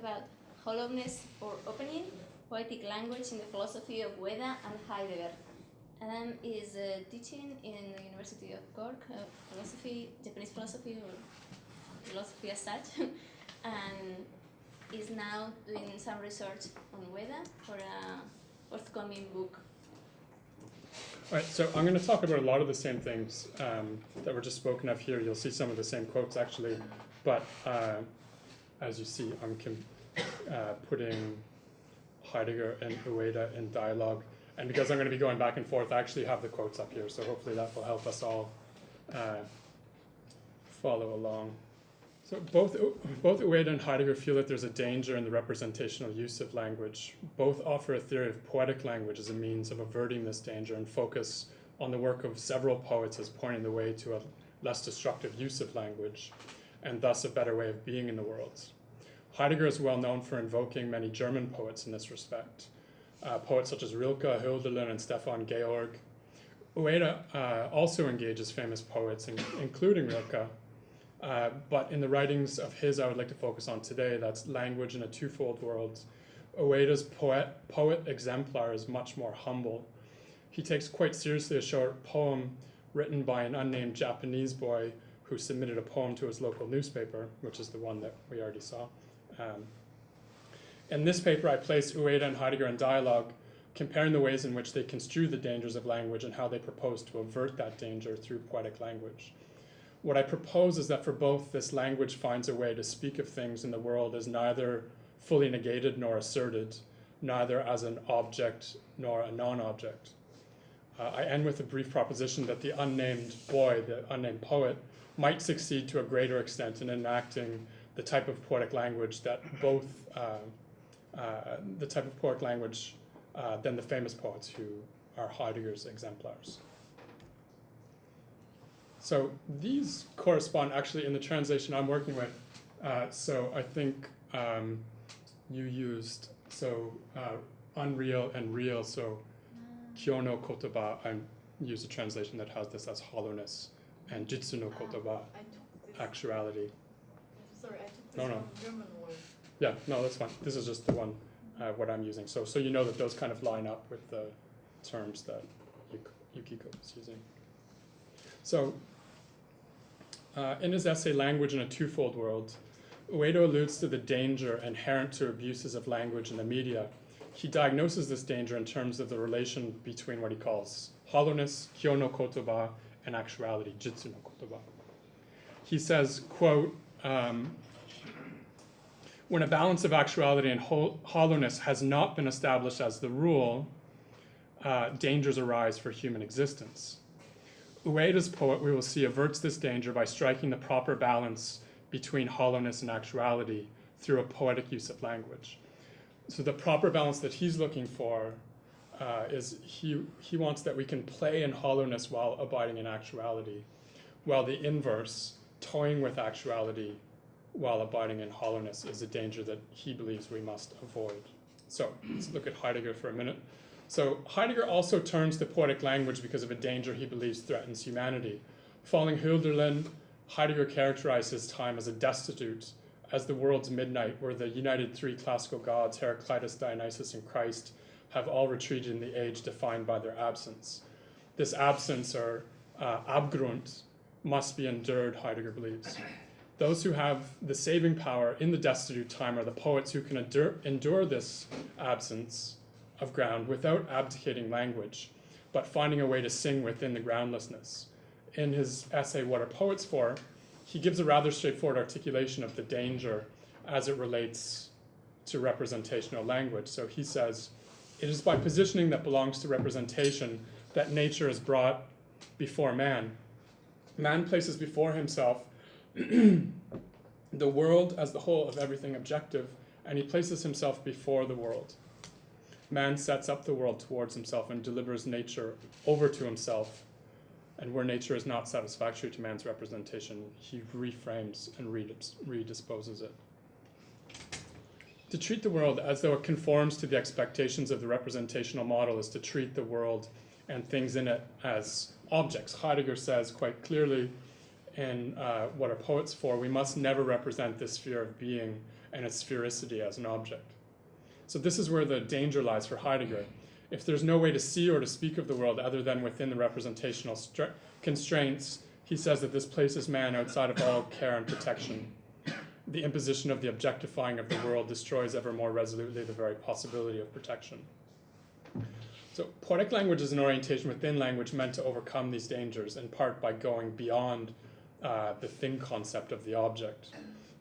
about hollowness or opening, poetic language in the philosophy of Ueda and Heidegger. Adam is uh, teaching in the University of Cork, uh, philosophy, Japanese philosophy or philosophy as such, and is now doing some research on Ueda for a forthcoming book. All right, so I'm going to talk about a lot of the same things um, that were just spoken of here. You'll see some of the same quotes actually, but uh, as you see, I'm uh, putting Heidegger and Ueda in dialogue. And because I'm going to be going back and forth, I actually have the quotes up here, so hopefully that will help us all uh, follow along. So both, both Ueda and Heidegger feel that there's a danger in the representational use of language. Both offer a theory of poetic language as a means of averting this danger and focus on the work of several poets as pointing the way to a less destructive use of language, and thus a better way of being in the world. Heidegger is well known for invoking many German poets in this respect, uh, poets such as Rilke, Hölderlin, and Stefan George. Ueda uh, also engages famous poets, in, including Rilke, uh, but in the writings of his I would like to focus on today, that's Language in a Twofold World. Ueda's poet, poet exemplar is much more humble. He takes quite seriously a short poem written by an unnamed Japanese boy who submitted a poem to his local newspaper, which is the one that we already saw. Um, in this paper, I place Ueda and Heidegger in dialogue, comparing the ways in which they construe the dangers of language and how they propose to avert that danger through poetic language. What I propose is that for both, this language finds a way to speak of things in the world as neither fully negated nor asserted, neither as an object nor a non-object. Uh, I end with a brief proposition that the unnamed boy, the unnamed poet, might succeed to a greater extent in enacting the type of poetic language that both, uh, uh, the type of poetic language uh, than the famous poets who are Heidegger's exemplars. So these correspond actually in the translation I'm working with. Uh, so I think um, you used, so uh, unreal and real, so kyono kotoba, I use a translation that has this as hollowness, and jitsu no kotoba, actuality. Sorry, I took this No, no. German word. Yeah, no, that's fine. This is just the one, uh, what I'm using. So, so you know that those kind of line up with the terms that Yukiko is using. So, uh, in his essay, Language in a Twofold World, Ueda alludes to the danger inherent to abuses of language in the media. He diagnoses this danger in terms of the relation between what he calls hollowness, kyo no kotoba, and actuality, jitsu no kotoba. He says, quote, um, when a balance of actuality and hollowness has not been established as the rule, uh, dangers arise for human existence. Ueda's poet, we will see, averts this danger by striking the proper balance between hollowness and actuality through a poetic use of language. So the proper balance that he's looking for uh, is he, he wants that we can play in hollowness while abiding in actuality, while the inverse, toying with actuality while abiding in hollowness, is a danger that he believes we must avoid. So let's look at Heidegger for a minute. So Heidegger also turns to poetic language because of a danger he believes threatens humanity. Following Hölderlin, Heidegger characterized his time as a destitute, as the world's midnight, where the united three classical gods, Heraclitus, Dionysus, and Christ, have all retreated in the age defined by their absence. This absence, or uh, Abgrund, must be endured, Heidegger believes. Those who have the saving power in the destitute time are the poets who can endure, endure this absence of ground without abdicating language, but finding a way to sing within the groundlessness. In his essay, What Are Poets For? he gives a rather straightforward articulation of the danger as it relates to representational language. So he says, it is by positioning that belongs to representation that nature is brought before man. Man places before himself the world as the whole of everything objective, and he places himself before the world man sets up the world towards himself and delivers nature over to himself. And where nature is not satisfactory to man's representation, he reframes and redisposes it. To treat the world as though it conforms to the expectations of the representational model is to treat the world and things in it as objects. Heidegger says quite clearly in uh, what are poets for, we must never represent this sphere of being and its sphericity as an object. So this is where the danger lies for Heidegger. If there's no way to see or to speak of the world other than within the representational constraints, he says that this places man outside of all care and protection. The imposition of the objectifying of the world destroys ever more resolutely the very possibility of protection. So, poetic language is an orientation within language meant to overcome these dangers, in part by going beyond uh, the thing concept of the object.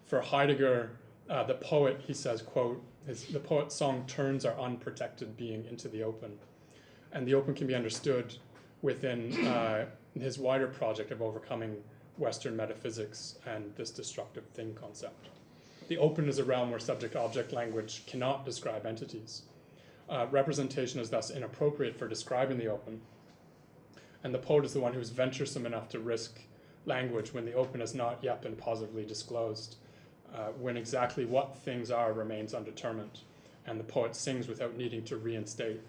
For Heidegger, uh, the poet, he says, quote, his, the poet's song turns our unprotected being into the open. And the open can be understood within uh, his wider project of overcoming Western metaphysics and this destructive thing concept. The open is a realm where subject object language cannot describe entities. Uh, representation is thus inappropriate for describing the open. And the poet is the one who's venturesome enough to risk language when the open has not yet been positively disclosed, uh, when exactly what things are remains undetermined, and the poet sings without needing to reinstate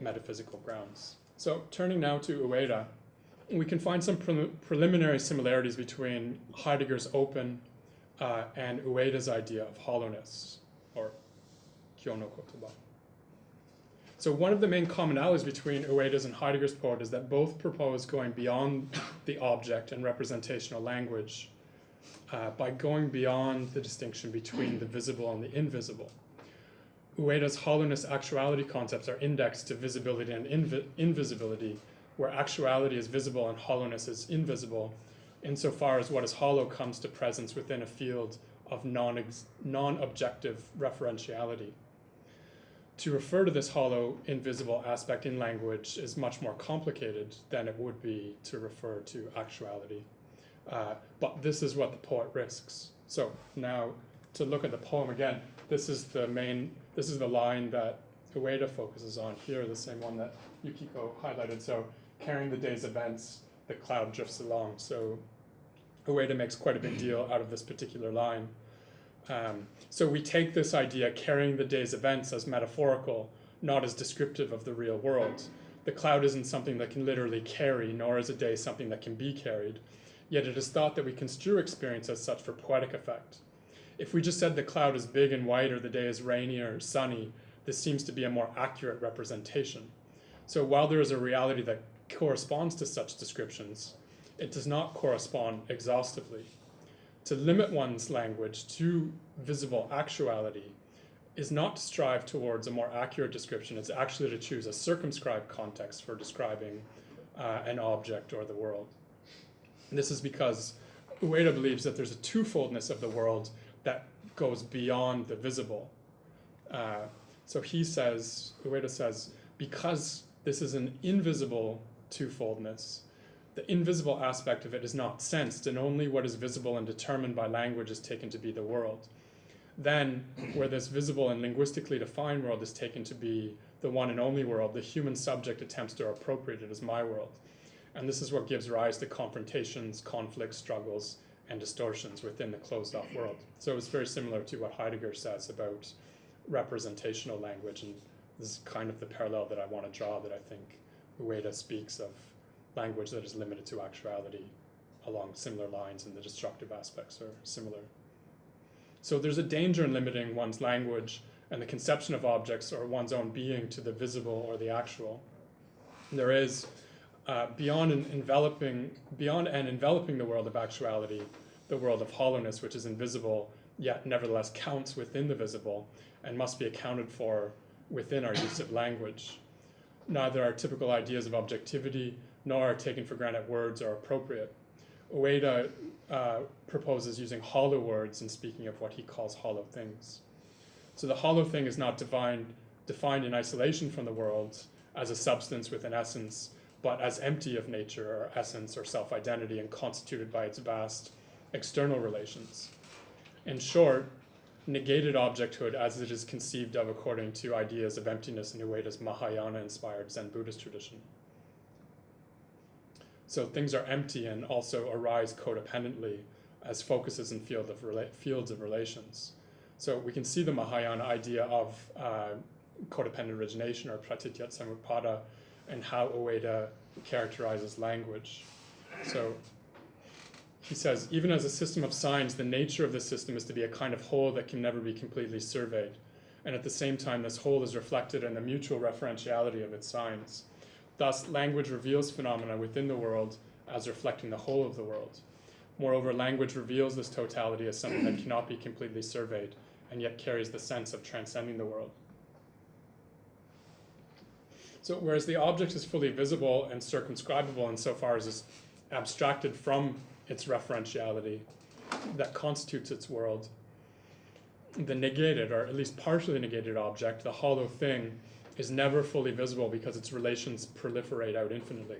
metaphysical grounds. So, turning now to Ueda, we can find some pre- preliminary similarities between Heidegger's open uh, and Ueda's idea of hollowness, or Kyono Kotoba. So one of the main commonalities between Ueda's and Heidegger's poet is that both propose going beyond the object and representational language uh, by going beyond the distinction between the visible and the invisible. Ueda's hollowness actuality concepts are indexed to visibility and invi- invisibility, where actuality is visible and hollowness is invisible, insofar as what is hollow comes to presence within a field of non non-objective referentiality. To refer to this hollow, invisible aspect in language is much more complicated than it would be to refer to actuality. Uh, but this is what the poet risks. So now to look at the poem again, this is the main, this is the line that Ueda focuses on here, the same one that Yukiko highlighted. So carrying the day's events, the cloud drifts along. So Ueda makes quite a big deal out of this particular line. Um, so we take this idea, carrying the day's events, as metaphorical, not as descriptive of the real world. The cloud isn't something that can literally carry, nor is a day something that can be carried. Yet it is thought that we construe experience as such for poetic effect. If we just said the cloud is big and white or the day is rainy or sunny, this seems to be a more accurate representation. So while there is a reality that corresponds to such descriptions, it does not correspond exhaustively. To limit one's language to visible actuality is not to strive towards a more accurate description, it's actually to choose a circumscribed context for describing uh, an object or the world. And this is because Ueda believes that there's a twofoldness of the world that goes beyond the visible. Uh, so he says, Ueda says, because this is an invisible twofoldness, the invisible aspect of it is not sensed, and only what is visible and determined by language is taken to be the world. Then, where this visible and linguistically defined world is taken to be the one and only world, the human subject attempts to appropriate it as my world. And this is what gives rise to confrontations, conflicts, struggles, and distortions within the closed off world. So it's very similar to what Heidegger says about representational language, and this is kind of the parallel that I want to draw that I think Ueda speaks of language that is limited to actuality along similar lines, and the destructive aspects are similar. So there's a danger in limiting one's language and the conception of objects or one's own being to the visible or the actual. There is uh, beyond an enveloping, beyond and enveloping the world of actuality, the world of hollowness, which is invisible, yet nevertheless counts within the visible and must be accounted for within our use of language. Neither our typical ideas of objectivity nor our taken for granted words are appropriate. Ueda uh, proposes using hollow words in speaking of what he calls hollow things. So the hollow thing is not defined, defined in isolation from the world as a substance with an essence, but as empty of nature or essence or self identity and constituted by its vast external relations. In short, negated objecthood as it is conceived of according to ideas of emptiness in Ueda's Mahayana inspired Zen Buddhist tradition. So things are empty and also arise codependently as focuses in field of fields of relations. So we can see the Mahayana idea of uh, codependent origination or pratitya and how Ueda characterizes language. So he says, even as a system of signs, the nature of the system is to be a kind of whole that can never be completely surveyed. And at the same time, this whole is reflected in the mutual referentiality of its signs. Thus, language reveals phenomena within the world as reflecting the whole of the world. Moreover, language reveals this totality as something that cannot be completely surveyed and yet carries the sense of transcending the world. So, whereas the object is fully visible and circumscribable insofar as it's abstracted from its referentiality that constitutes its world, the negated, or at least partially negated object, the hollow thing, is never fully visible because its relations proliferate out infinitely.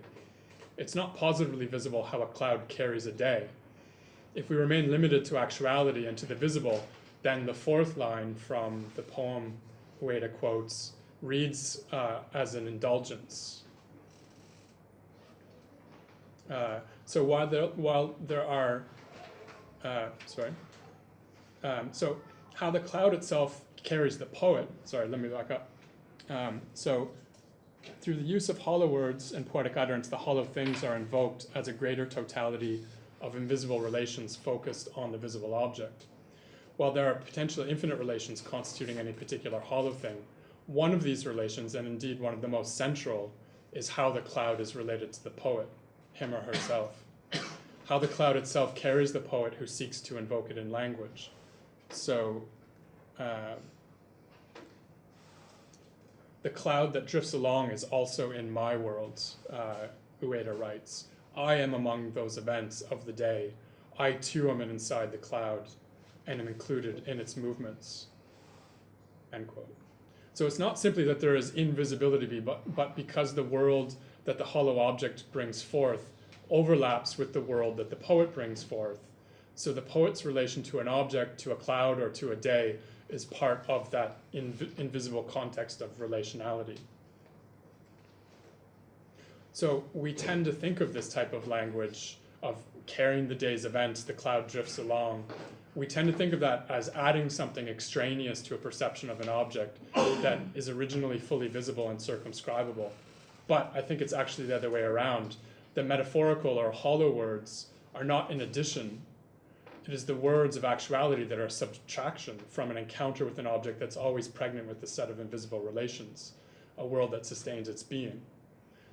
It's not positively visible how a cloud carries a day. If we remain limited to actuality and to the visible, then the fourth line from the poem Ueda quotes reads uh, as an indulgence. Uh, so while there, while there are, uh, sorry, um, so how the cloud itself carries the poet, sorry, let me back up. Um, so through the use of hollow words and poetic utterance, the hollow things are invoked as a greater totality of invisible relations focused on the visible object. While there are potentially infinite relations constituting any particular hollow thing, one of these relations, and indeed one of the most central, is how the cloud is related to the poet, him or herself. how the cloud itself carries the poet who seeks to invoke it in language. So, uh, the cloud that drifts along is also in my world, uh, Ueda writes. I am among those events of the day. I too am inside the cloud and am included in its movements. End quote. So it's not simply that there is invisibility, but, but because the world that the hollow object brings forth overlaps with the world that the poet brings forth. So the poet's relation to an object, to a cloud, or to a day is part of that inv invisible context of relationality. So we tend to think of this type of language of carrying the day's events, the cloud drifts along. We tend to think of that as adding something extraneous to a perception of an object that is originally fully visible and circumscribable. But I think it's actually the other way around. The metaphorical or hollow words are not in addition it is the words of actuality that are subtraction from an encounter with an object that's always pregnant with the set of invisible relations, a world that sustains its being.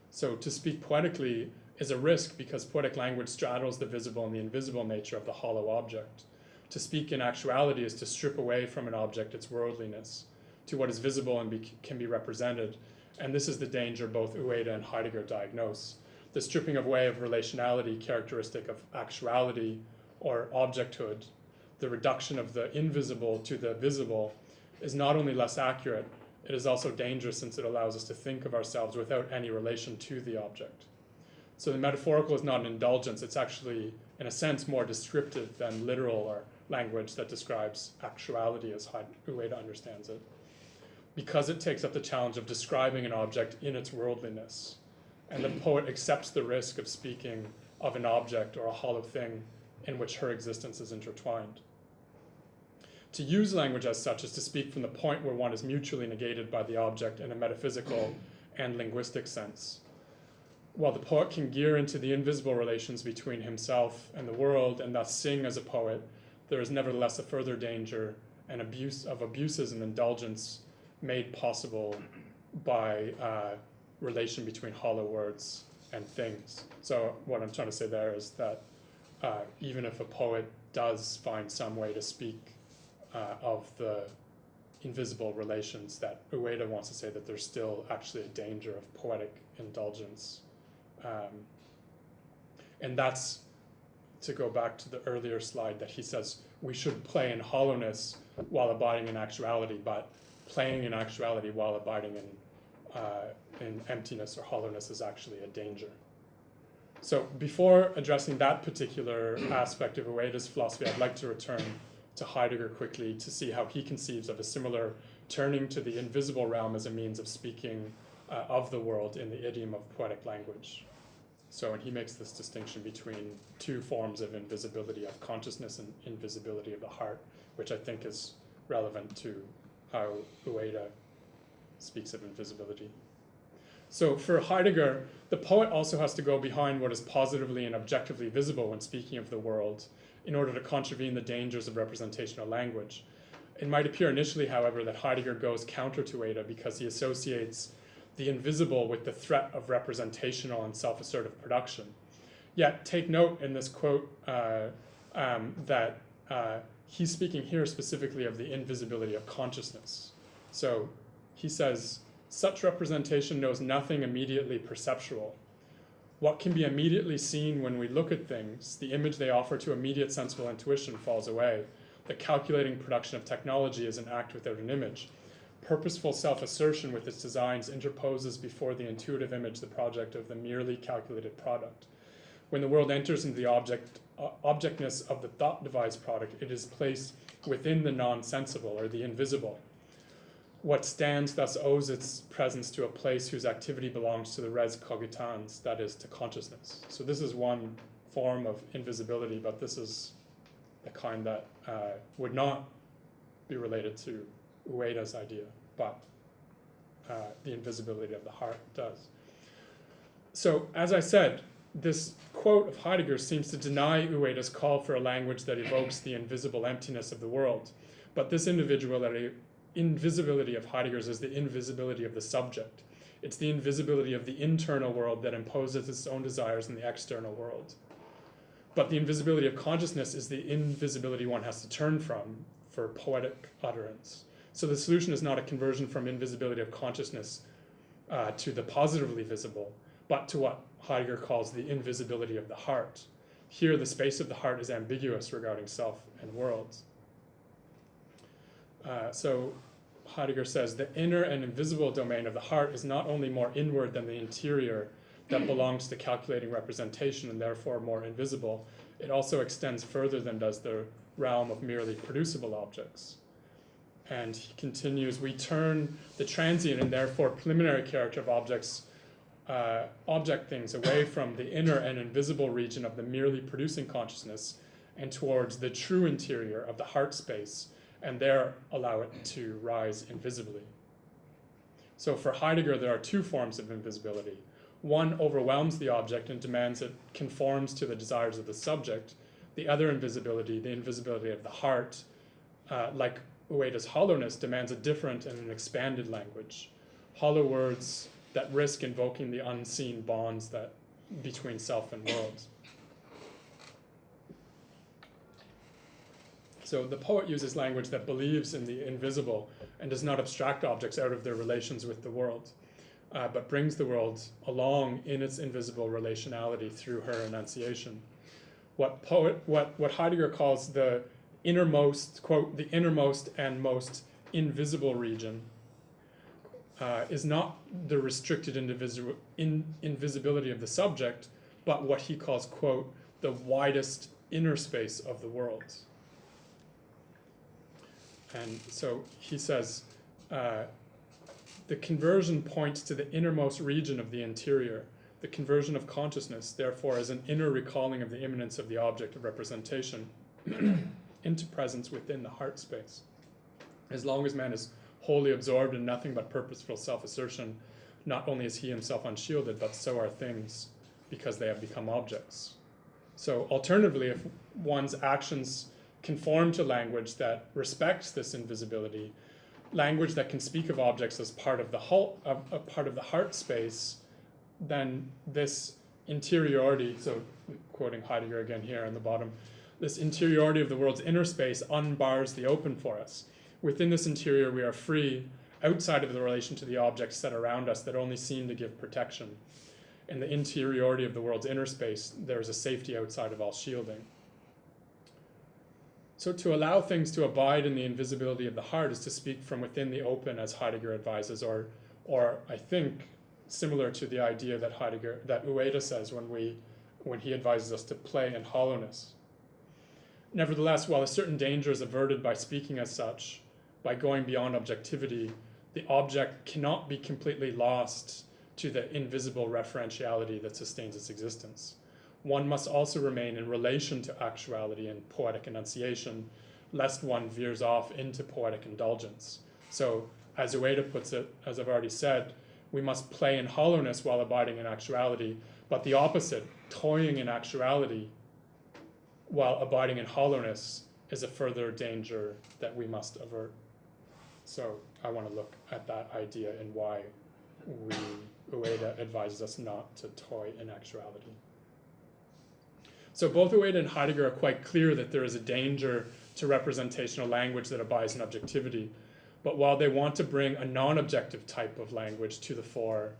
So to speak poetically is a risk because poetic language straddles the visible and the invisible nature of the hollow object. To speak in actuality is to strip away from an object its worldliness to what is visible and be, can be represented. And this is the danger both Ueda and Heidegger diagnose. The stripping away of relationality characteristic of actuality or objecthood, the reduction of the invisible to the visible, is not only less accurate, it is also dangerous since it allows us to think of ourselves without any relation to the object. So the metaphorical is not an indulgence, it's actually, in a sense, more descriptive than literal or language that describes actuality as Ueda understands it. Because it takes up the challenge of describing an object in its worldliness. And the poet accepts the risk of speaking of an object or a hollow thing in which her existence is intertwined. To use language as such is to speak from the point where one is mutually negated by the object in a metaphysical and linguistic sense. While the poet can gear into the invisible relations between himself and the world and thus sing as a poet, there is nevertheless a further danger and abuse of abuses and indulgence made possible by uh, relation between hollow words and things. So what I'm trying to say there is that uh, even if a poet does find some way to speak uh, of the invisible relations, that Ueda wants to say that there's still actually a danger of poetic indulgence. Um, and that's to go back to the earlier slide that he says we should play in hollowness while abiding in actuality, but playing in actuality while abiding in, uh, in emptiness or hollowness is actually a danger. So before addressing that particular aspect of Ueda's philosophy, I'd like to return to Heidegger quickly to see how he conceives of a similar turning to the invisible realm as a means of speaking uh, of the world in the idiom of poetic language. So, and he makes this distinction between two forms of invisibility of consciousness and invisibility of the heart, which I think is relevant to how Ueda speaks of invisibility. So for Heidegger, the poet also has to go behind what is positively and objectively visible when speaking of the world in order to contravene the dangers of representational language. It might appear initially, however, that Heidegger goes counter to Ueda because he associates the invisible with the threat of representational and self assertive production. Yet, take note in this quote uh, um, that uh, he's speaking here specifically of the invisibility of consciousness. So he says, such representation knows nothing immediately perceptual. What can be immediately seen when we look at things, the image they offer to immediate sensible intuition falls away. The calculating production of technology is an act without an image. Purposeful self assertion with its designs interposes before the intuitive image the project of the merely calculated product. When the world enters into the object, uh, objectness of the thought devised product, it is placed within the non sensible or the invisible. What stands thus owes its presence to a place whose activity belongs to the res cogitans, that is, to consciousness. So, this is one form of invisibility, but this is the kind that uh, would not be related to Ueda's idea, but uh, the invisibility of the heart does. So, as I said, this quote of Heidegger seems to deny Ueda's call for a language that evokes the invisible emptiness of the world. But this individuality, invisibility of Heidegger's is the invisibility of the subject. It's the invisibility of the internal world that imposes its own desires in the external world. But the invisibility of consciousness is the invisibility one has to turn from for poetic utterance. So the solution is not a conversion from invisibility of consciousness uh, to the positively visible, but to what Heidegger calls the invisibility of the heart. Here, the space of the heart is ambiguous regarding self and worlds. Uh, so Heidegger says the inner and invisible domain of the heart is not only more inward than the interior that belongs to calculating representation and therefore more invisible, it also extends further than does the realm of merely producible objects. And he continues, we turn the transient and therefore preliminary character of objects uh, object things away from the inner and invisible region of the merely producing consciousness and towards the true interior of the heart space, and there allow it to rise invisibly. So for Heidegger, there are two forms of invisibility. One overwhelms the object and demands it conforms to the desires of the subject. The other invisibility, the invisibility of the heart, uh, like Ueda's hollowness, demands a different and an expanded language. Hollow words that risk invoking the unseen bonds that between self and worlds. So the poet uses language that believes in the invisible and does not abstract objects out of their relations with the world, uh, but brings the world along in its invisible relationality through her enunciation. What poet, what, what Heidegger calls the innermost, quote, the innermost and most invisible region uh, is not the restricted indivisible, in, invisibility of the subject, but what he calls, quote, the widest inner space of the world. And so he says, uh, the conversion points to the innermost region of the interior. The conversion of consciousness, therefore, is an inner recalling of the immanence of the object of representation into presence within the heart space. As long as man is wholly absorbed in nothing but purposeful self assertion, not only is he himself unshielded, but so are things because they have become objects. So, alternatively, if one's actions conform to language that respects this invisibility, language that can speak of objects as part of the of, a part of the heart space, then this interiority, so quoting Heidegger again here on the bottom, this interiority of the world's inner space unbars the open for us. Within this interior, we are free outside of the relation to the objects that around us that only seem to give protection. In the interiority of the world's inner space, there is a safety outside of all shielding. So, to allow things to abide in the invisibility of the heart is to speak from within the open, as Heidegger advises, or, or I think similar to the idea that Heidegger, that Ueda says when we, when he advises us to play in hollowness. Nevertheless, while a certain danger is averted by speaking as such, by going beyond objectivity, the object cannot be completely lost to the invisible referentiality that sustains its existence. One must also remain in relation to actuality and poetic enunciation, lest one veers off into poetic indulgence. So, as Ueda puts it, as I've already said, we must play in hollowness while abiding in actuality, but the opposite, toying in actuality while abiding in hollowness, is a further danger that we must avert. So I want to look at that idea and why we Ueda advises us not to toy in actuality. So both Ueda and Heidegger are quite clear that there is a danger to representational language that abides in objectivity. But while they want to bring a non-objective type of language to the fore,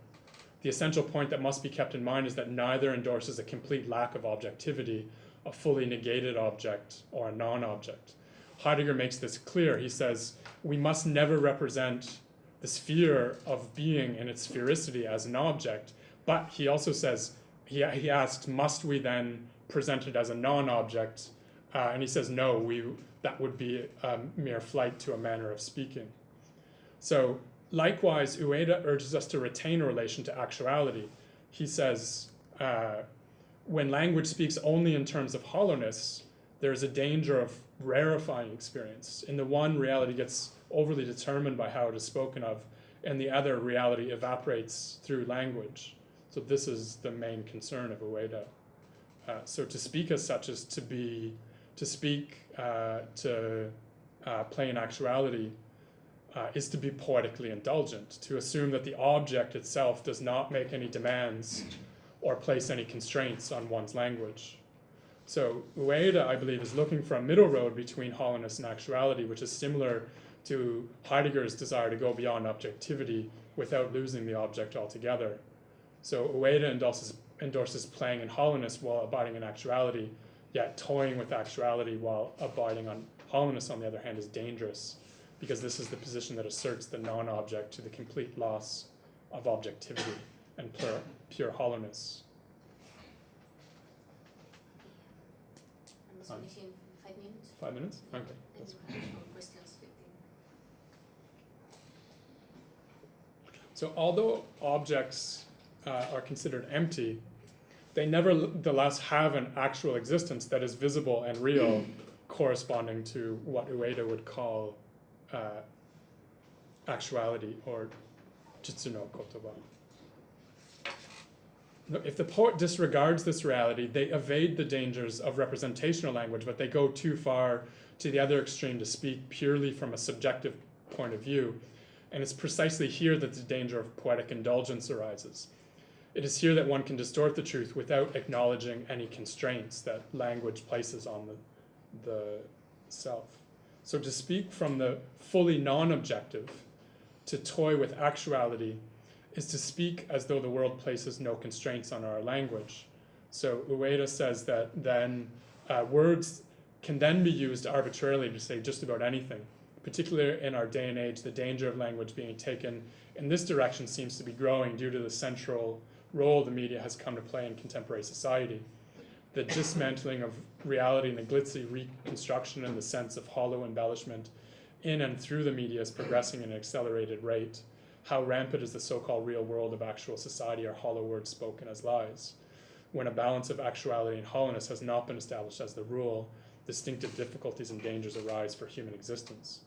the essential point that must be kept in mind is that neither endorses a complete lack of objectivity, a fully negated object or a non-object. Heidegger makes this clear. He says, we must never represent the sphere of being and its sphericity as an object, but he also says, he, he asks, must we then present it as a non-object? Uh, and he says, no, we, that would be a mere flight to a manner of speaking. So likewise, Ueda urges us to retain a relation to actuality. He says, uh, when language speaks only in terms of hollowness, there's a danger of rarefying experience. In the one, reality gets overly determined by how it is spoken of, and the other, reality evaporates through language. So this is the main concern of Ueda. Uh, so to speak as such is to be, to speak, uh, to uh, play in actuality, uh, is to be poetically indulgent, to assume that the object itself does not make any demands or place any constraints on one's language. So Ueda, I believe, is looking for a middle road between hollowness and actuality, which is similar to Heidegger's desire to go beyond objectivity without losing the object altogether. So Ueda endorses, endorses playing in hollowness while abiding in actuality, yet toying with actuality while abiding on hollowness, on the other hand, is dangerous because this is the position that asserts the non-object to the complete loss of objectivity and pure, pure hollowness. Five minutes. Five minutes? Okay. And you have more questions, So although objects uh, are considered empty, they nevertheless have an actual existence that is visible and real, corresponding to what Ueda would call uh, actuality or jitsu no kotoba. If the poet disregards this reality, they evade the dangers of representational language, but they go too far to the other extreme to speak purely from a subjective point of view. And it's precisely here that the danger of poetic indulgence arises. It is here that one can distort the truth without acknowledging any constraints that language places on the, the self. So to speak from the fully non-objective, to toy with actuality, is to speak as though the world places no constraints on our language. So Ueda says that then uh, words can then be used arbitrarily to say just about anything. Particularly in our day and age, the danger of language being taken in this direction seems to be growing due to the central role the media has come to play in contemporary society. The dismantling of reality and the glitzy reconstruction and the sense of hollow embellishment in and through the media is progressing at an accelerated rate. How rampant is the so-called real world of actual society or hollow words spoken as lies. When a balance of actuality and hollowness has not been established as the rule, distinctive difficulties and dangers arise for human existence.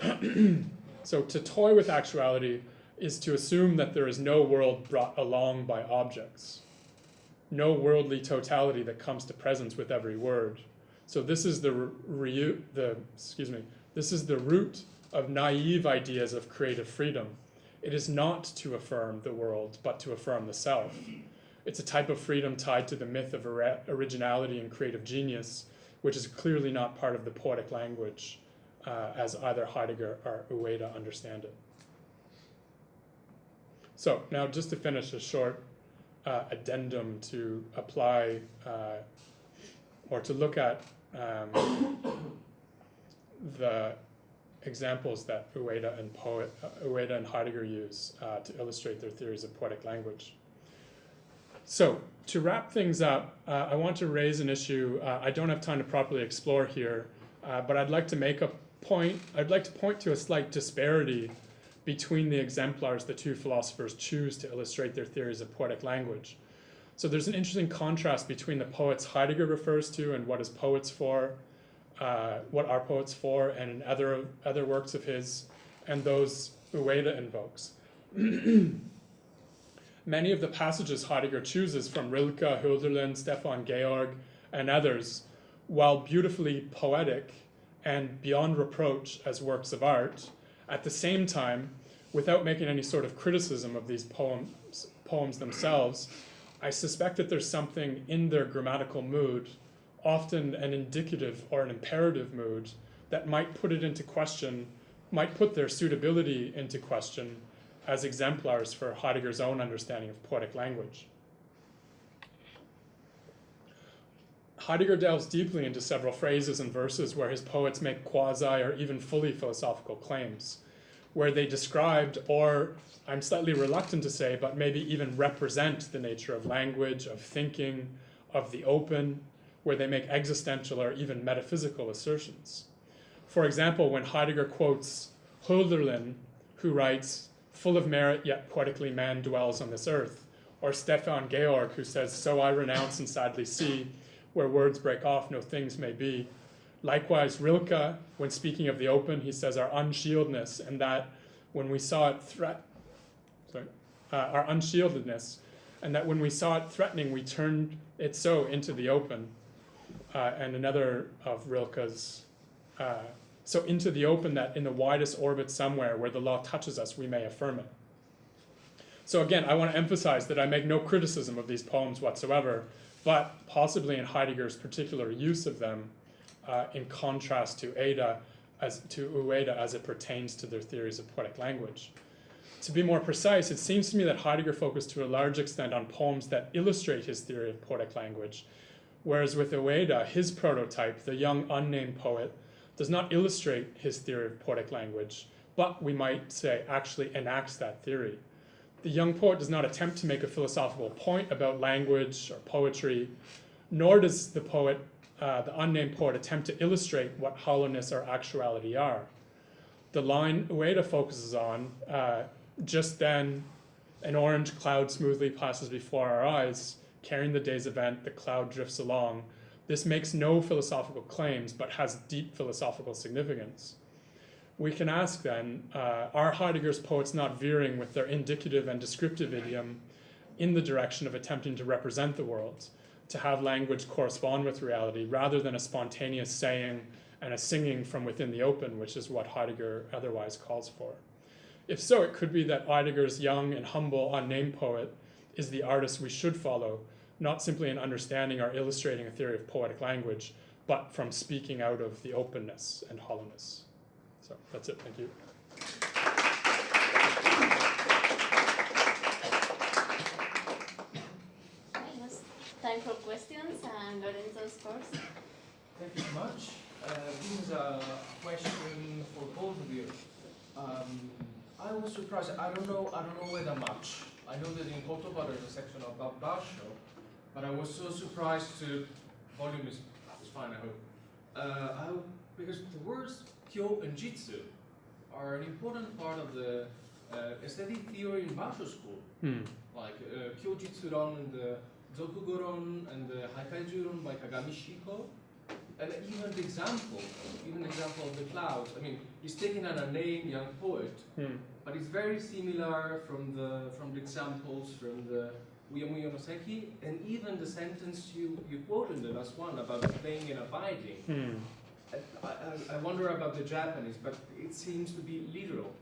so to toy with actuality is to assume that there is no world brought along by objects, no worldly totality that comes to presence with every word. So this is the re, the excuse me, this is the root of naive ideas of creative freedom. It is not to affirm the world, but to affirm the self. It's a type of freedom tied to the myth of originality and creative genius, which is clearly not part of the poetic language uh, as either Heidegger or Ueda understand it. So now just to finish a short uh, addendum to apply uh, or to look at um, the examples that Ueda and, poet, uh, Ueda and Heidegger use uh, to illustrate their theories of poetic language. So to wrap things up, uh, I want to raise an issue uh, I don't have time to properly explore here, uh, but I'd like to make a point, I'd like to point to a slight disparity between the exemplars the two philosophers choose to illustrate their theories of poetic language. So there's an interesting contrast between the poets Heidegger refers to and what is poets for, uh, what are poets for, and in other, other works of his, and those Ueda invokes. Many of the passages Heidegger chooses from Rilke, Hölderlin, Stefan George, and others, while beautifully poetic and beyond reproach as works of art, at the same time, without making any sort of criticism of these poems, poems themselves, I suspect that there's something in their grammatical mood, often an indicative or an imperative mood, that might put it into question, might put their suitability into question as exemplars for Heidegger's own understanding of poetic language. Heidegger delves deeply into several phrases and verses where his poets make quasi or even fully philosophical claims, where they described, or I'm slightly reluctant to say, but maybe even represent the nature of language, of thinking, of the open, where they make existential or even metaphysical assertions. For example, when Heidegger quotes Hölderlin, who writes, full of merit yet poetically man dwells on this earth, or Stefan George, who says, so I renounce and sadly see, where words break off, no things may be. Likewise, Rilke, when speaking of the open, he says our unshieldedness, and that when we saw it threat, sorry, uh, our unshieldedness, and that when we saw it threatening, we turned it so into the open. Uh, and another of Rilke's, uh, so into the open that in the widest orbit somewhere where the law touches us, we may affirm it. So again, I want to emphasize that I make no criticism of these poems whatsoever, but possibly in Heidegger's particular use of them uh, in contrast to Ada, as to Ueda as it pertains to their theories of poetic language. To be more precise, it seems to me that Heidegger focused to a large extent on poems that illustrate his theory of poetic language, whereas with Ueda, his prototype, the young unnamed poet, does not illustrate his theory of poetic language, but we might say actually enacts that theory. The young poet does not attempt to make a philosophical point about language or poetry, nor does the poet, uh, the unnamed poet, attempt to illustrate what hollowness or actuality are. The line Ueda focuses on, uh, just then an orange cloud smoothly passes before our eyes, carrying the day's event, the cloud drifts along. This makes no philosophical claims, but has deep philosophical significance we can ask then, uh, are Heidegger's poets not veering with their indicative and descriptive idiom in the direction of attempting to represent the world, to have language correspond with reality, rather than a spontaneous saying and a singing from within the open, which is what Heidegger otherwise calls for? If so, it could be that Heidegger's young and humble unnamed poet is the artist we should follow, not simply in understanding or illustrating a theory of poetic language, but from speaking out of the openness and hollowness. So that's it, thank you. Time for questions and Lorenzo's first. Thank you so much. Uh, this is a question for both of you. Um, I was surprised. I don't know. I don't know whether much. I know that in Kotoba there's a section about Basho, but I was so surprised to. Volume is, is fine. I hope. Uh, I, because the words kyo and jitsu are an important part of the uh, aesthetic theory in Basho school. Hmm. Like uh, kyo jitsuron and the Zokugoron and the Haikaijuron by Kagami Shiko. And even the example, even the example of the clouds. I mean, he's taking an unnamed young poet, Hmm. but it's very similar from the from the examples from the And even the sentence you, you quoted in the last one about playing and abiding. Hmm. I, I, I wonder about the Japanese, but it seems to be literal.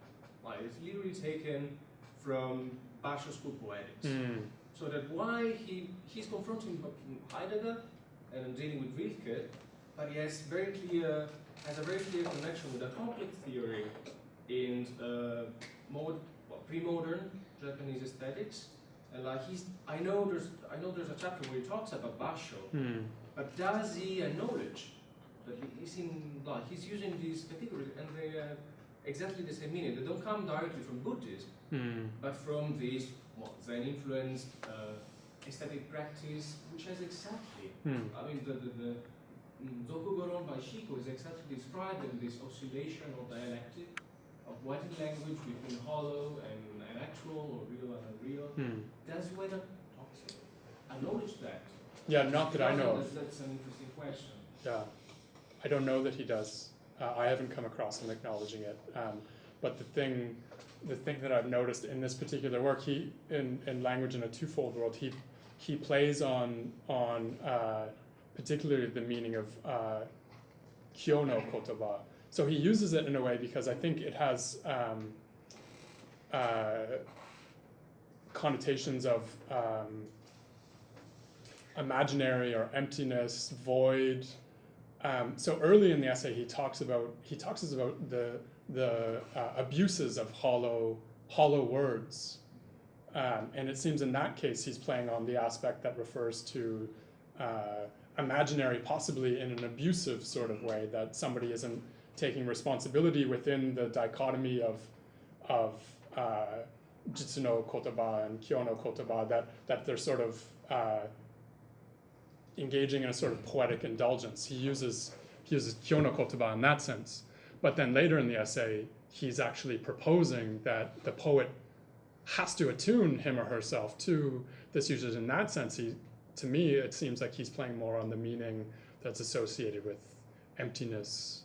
Like it's literally taken from Basho school poetics. Hmm. So that why he he's confronting Heidegger and dealing with Rilke, but he has very clear has a very clear connection with a conflict theory in uh, mod, well, pre-modern Japanese aesthetics. And like he's, I know there's I know there's a chapter where he talks about Basho, Hmm. but does he acknowledge that he- he's in like he's using these categories and they have exactly the same meaning. They don't come directly from Buddhism, Hmm. but from this well, Zen influenced uh, aesthetic practice, which has exactly, Hmm. I mean, the, the, the mm, Zokugoron by Shiko is exactly described in this oscillation or dialectic of what in language between hollow and actual or real and unreal. Hmm. Does Ueda talks acknowledge that? Yeah, not that I know of. That's, that's an interesting question. Yeah, I don't know that he does. Uh, I haven't come across him acknowledging it. Um, But the thing, the thing that I've noticed in this particular work, he in, in language in a twofold world, he he plays on on uh, particularly the meaning of uh, kyono kotoba. So he uses it in a way because I think it has um, uh, connotations of um, imaginary or emptiness, void. Um, so early in the essay, he talks about he talks about the the uh, abuses of hollow hollow words, um, and it seems in that case he's playing on the aspect that refers to uh, imaginary, possibly in an abusive sort of way that somebody isn't taking responsibility within the dichotomy of of uh, jitsuno kotoba and kyono kotoba that that they're sort of uh, engaging in a sort of poetic indulgence. He uses he uses kyono kotoba in that sense, but then later in the essay, he's actually proposing that the poet has to attune him or herself to this usage. In that sense, he to me it seems like he's playing more on the meaning that's associated with emptiness,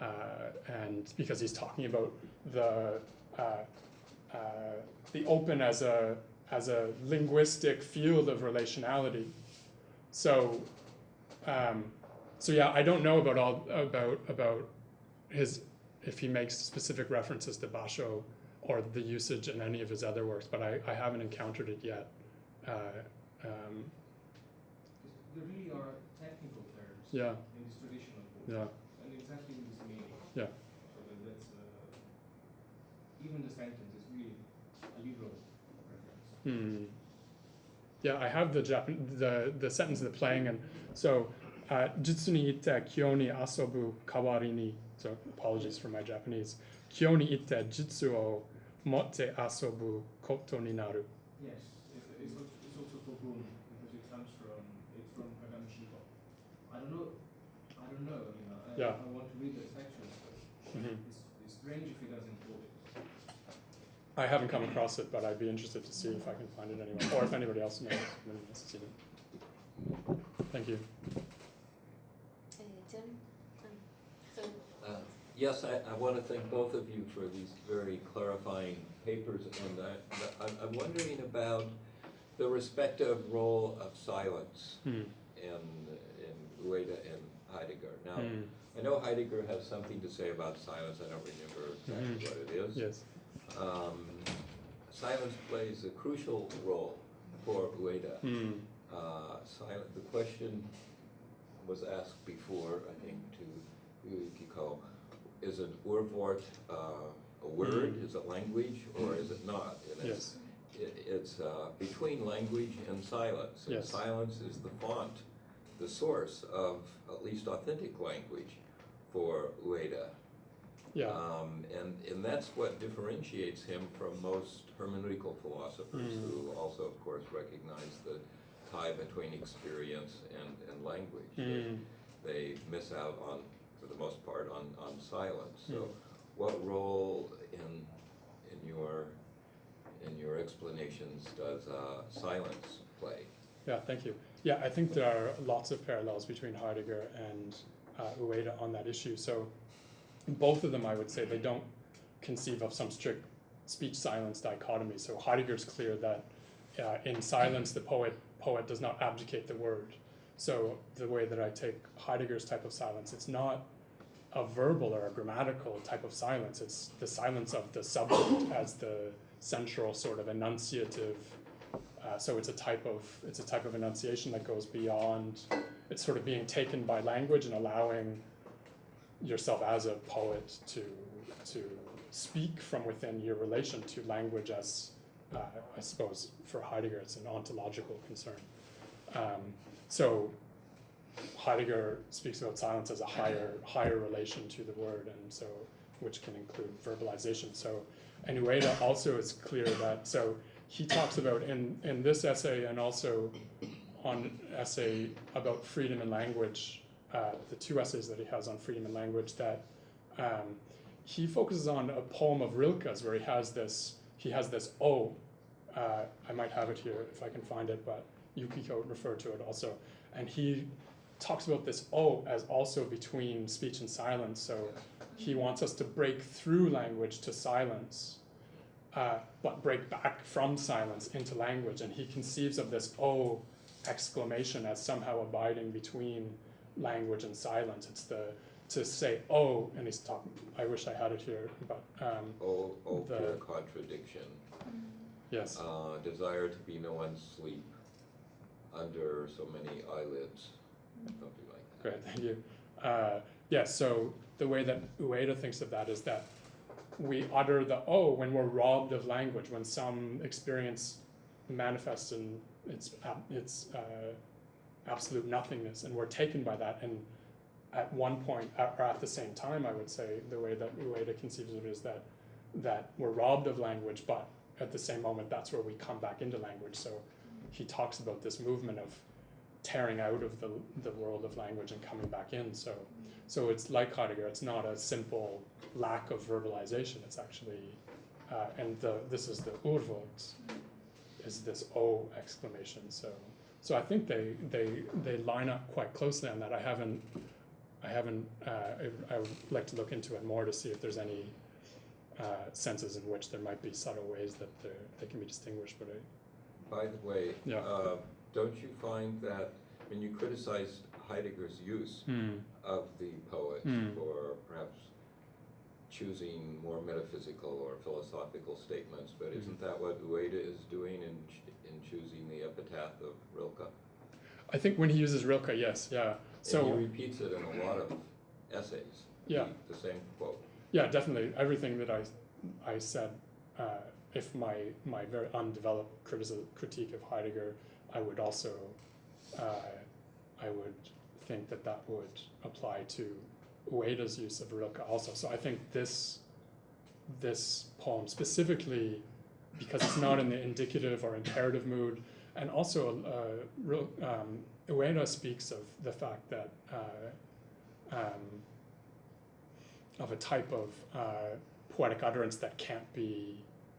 uh, and because he's talking about the uh, uh, the open as a as a linguistic field of relationality. So, um, so yeah, I don't know about all about about his if he makes specific references to Basho or the usage in any of his other works, but I, I haven't encountered it yet. Uh, um, There really are technical terms yeah, in this traditional book, yeah, and exactly with this meaning. Yeah. So that that's uh, even the sentence is really a liberal reference. Hmm. Yeah, I have the Japan the the sentence of the playing and so uh, jutsu ni kyo ni asobu kawari ni so apologies for my Japanese kyo ni itte jutsu o motte asobu koto ni naru. Yes, it's, it's, al- it's also Togun because it comes from it's from Kagami Shikō. I don't know, I don't know. You know, I, Yeah. I want to read the section, but Mhm. it's, it's strange if he doesn't quote it. I haven't come across it, but I'd be interested to see if I can find it anywhere, or if anybody else knows, anybody has seen it. Thank you. Uh, John? Um, so, Uh, Yes, I, I want to thank both of you for these very clarifying papers, and I, I'm- I'm wondering about the respective role of silence Hmm. in, in Ueda and Heidegger. Now, Hmm. I know Heidegger has something to say about silence, I don't remember exactly Mhm. what it is. Yes. Um, Silence plays a crucial role for Ueda. Hmm. Uh, silent, the question was asked before, I think, to Yukiko, is an Urwort uh, a word, Mm. is it language, or is it not? And it's, it, it's uh, between language and silence. And Yes. silence is the font, the source of at least authentic language for Ueda. Yeah. Um, and, and that's what differentiates him from most hermeneutical philosophers Mm. who also, of course, recognize the tie between experience and, and language. They- Hmm. They miss out on, for the most part, on, on silence. So Mm. what role in, in your, in your explanations does uh, silence play? Yeah, thank you. Yeah, I think there are lots of parallels between Heidegger and uh, Ueda on that issue. So, both of them, I would say, they don't conceive of some strict speech silence dichotomy. So Heidegger's clear that uh, in silence, the poet poet does not abdicate the word. So the way that I take Heidegger's type of silence, it's not a verbal or a grammatical type of silence. It's the silence of the subject as the central sort of enunciative uh, so it's a type of it's a type of enunciation that goes beyond. It's sort of being taken by language and allowing yourself as a poet to to speak from within your relation to language as uh, I suppose for Heidegger it's an ontological concern. Um, so Heidegger speaks about silence as a higher higher relation to the word, and so which can include verbalization. So, and Ueda also is clear that so he talks about in in this essay and also on essay about freedom and language, uh, the two essays that he has on freedom and language that um, he focuses on a poem of Rilke's where he has this he has this O. Uh, I might have it here if I can find it, but Yukiko referred to it also, and he talks about this O as also between speech and silence. So he wants us to break through language to silence, uh, but break back from silence into language. And he conceives of this O exclamation as somehow abiding between language and silence. It's the to say oh, and he's talking. I wish I had it here, but um, Oh, oh, The- pure contradiction. yes, Uh, desire to be no one's sleep under so many eyelids, something like that. great, thank you. Uh, yeah, so the way that Ueda thinks of that is that we utter the oh when we're robbed of language, when some experience manifests in its ab- its uh, absolute nothingness, and we're taken by that. And at one point, or at the same time, I would say the way that Ueda conceives of it is that that we're robbed of language, but at the same moment, that's where we come back into language. So he talks about this movement of tearing out of the the world of language and coming back in. So so it's like Heidegger. It's not a simple lack of verbalization. It's actually uh, and the this is the Urwort is this O exclamation. So so I think they they they line up quite closely on that. I haven't I haven't uh, I, I would like to look into it more to see if there's any uh, senses in which there might be subtle ways that they can be distinguished. But I, By the way, Yeah. uh, don't you find that, when you criticize Heidegger's use hmm, of the poet Hmm. for perhaps choosing more metaphysical or philosophical statements, but Mm-hmm. isn't that what Ueda is doing in, ch- in choosing the epitaph of Rilke? I think when he uses Rilke, yes, yeah. So and he repeats it in a lot of essays. Yeah. The, the same quote. Yeah, definitely. Everything that I, I said, uh, if my my very undeveloped criticism critique of Heidegger, I would also, uh, I would think that that would apply to Ueda's use of Rilke also. So I think this, this poem specifically, because it's not in the indicative or imperative mood, and also uh, um, Ueda speaks of the fact that. Uh, um, of a type of uh, poetic utterance that can't be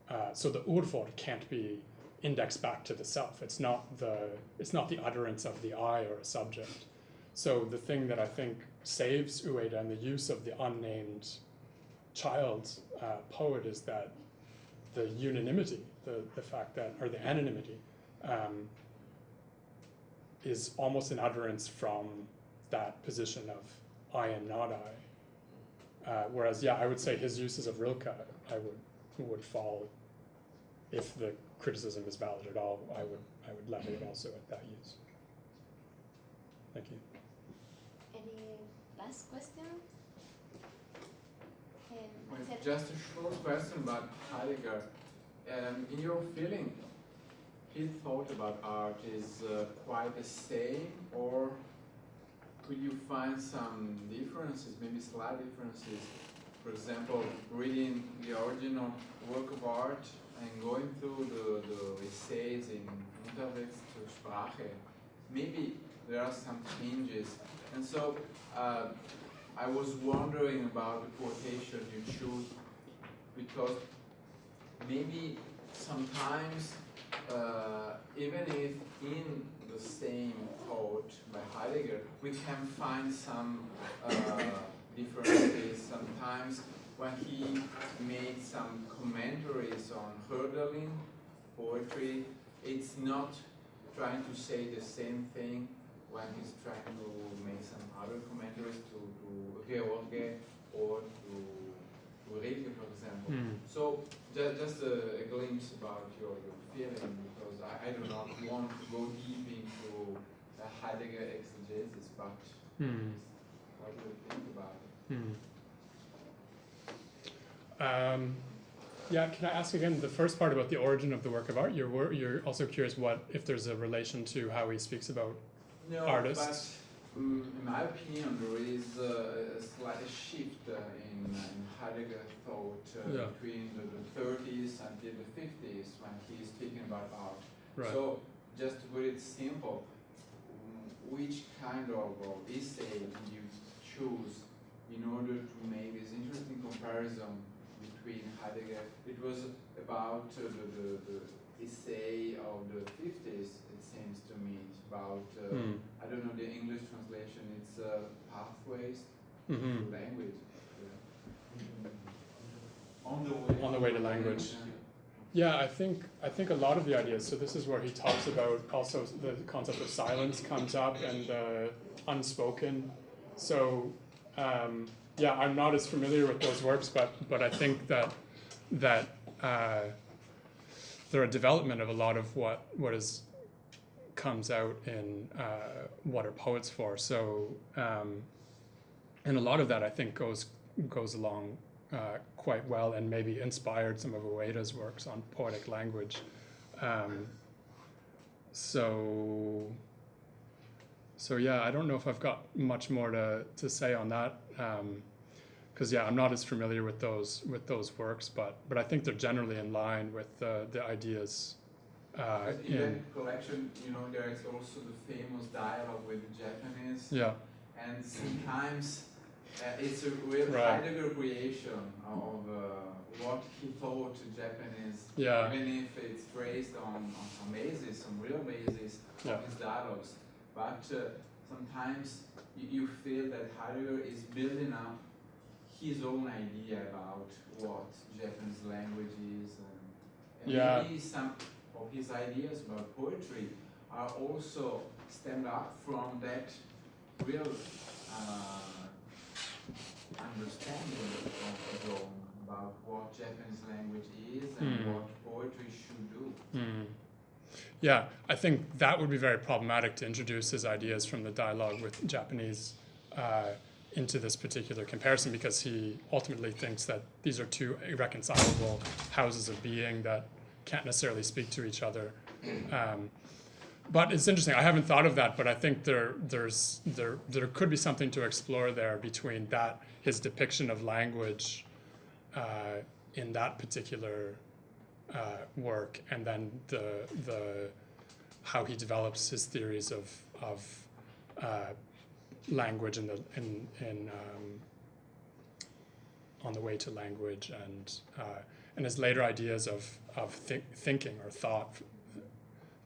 uh, so the Urwort can't be indexed back to the self it's not the it's not the utterance of the I or a subject so the thing that I think saves Ueda and the use of the unnamed child uh, poet is that the unanimity the, the fact that or the anonymity um, is almost an utterance from that position of I am not I uh, whereas, yeah, I would say his uses of Rilke, I would would fall. If the criticism is valid at all, I would I would level it also at that use. Thank you. Any last question? Um, Just a short question about Heidegger. Um, in your feeling, his thought about art is uh, quite the same, or could you find some differences, maybe slight differences? For example, reading the original work of art and going through the, the essays in Unterwegs zur Sprache, maybe there are some changes. And so uh, I was wondering about the quotation you choose because maybe sometimes uh, even if in the same thought by Heidegger we can find some uh, differences sometimes when he made some commentaries on Hölderlin poetry it's not trying to say the same thing when he's trying to make some other commentaries to, to George or to, to Rilke, for example. So just, just a, a glimpse about your, your feeling, because I, I do not want to go deep into uh, Heidegger exegesis, but Hmm. what do you think about it? Hmm. Um, yeah, can I ask again the first part about the origin of the work of art? You're you're also curious what if there's a relation to how he speaks about. No, Artists. but um, in my opinion, there is uh, a slight shift uh, in, in Heidegger thought uh, Yeah. between the, the 30s until the 50s when he's speaking about art. Right. So, just to put it simple, which kind of, of essay did you choose in order to make this interesting comparison between Heidegger? It was about uh, the, the, the essay of the 50s, it seems to me, about, uh, Hmm. I don't know the English translation, it's uh, pathways hmm to language. On the way. On the way to language. Yeah, I think I think a lot of the ideas. So this is where he talks about also the concept of silence comes up and the unspoken. So um, yeah, I'm not as familiar with those works, but but I think that that uh, they're a development of a lot of what what is comes out in uh, what are poets for. So um, and a lot of that I think goes goes along uh, quite well and maybe inspired some of Ueda's works on poetic language. Um, so, so yeah, I don't know if I've got much more to, to say on that. because yeah, I'm not as familiar with those with those works, but but I think they're generally in line with the the ideas. Uh, in collection, you know, there is also the famous dialogue with the Japanese, yeah, and sometimes uh, it's a real Right. Heidegger creation of uh, what he thought Japanese, Yeah. even if it's based on, on some basis, some real basis Yeah. of his dialogues. But uh, sometimes you, you feel that Heidegger is building up his own idea about what Japanese language is. And, and Yeah. maybe some of his ideas about poetry are also stemmed up from that real uh, understanding of Rome about what Japanese language is and Mm. what poetry should do. Hmm. Yeah, I think that would be very problematic to introduce his ideas from the dialogue with Japanese uh, into this particular comparison because he ultimately thinks that these are two irreconcilable houses of being that can't necessarily speak to each other. Um, but it's interesting. I haven't thought of that, but I think there there's there there could be something to explore there between that his depiction of language uh, in that particular uh, work, and then the the how he develops his theories of of uh, language in the in in um, on the way to language and uh, and his later ideas of of thi- thinking or thought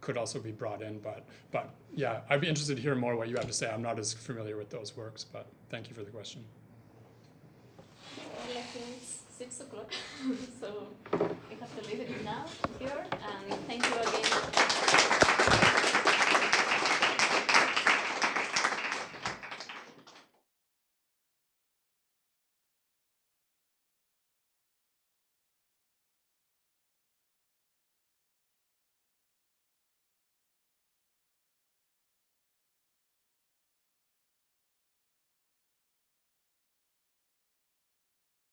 could also be brought in. But but yeah, I'd be interested to hear more what you have to say. I'm not as familiar with those works, but thank you for the question. Well, I think it's six o'clock, so I have to leave it now here. And thank you again